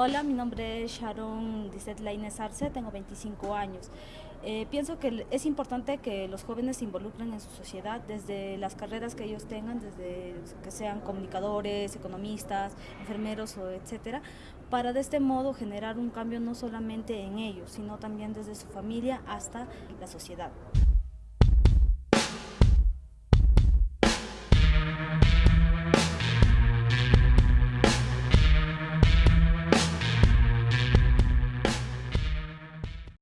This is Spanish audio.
Hola, mi nombre es Sharon Dizet Lainez Arce, tengo 25 años. Eh, pienso que es importante que los jóvenes se involucren en su sociedad desde las carreras que ellos tengan, desde que sean comunicadores, economistas, enfermeros o etcétera, para de este modo generar un cambio no solamente en ellos, sino también desde su familia hasta la sociedad.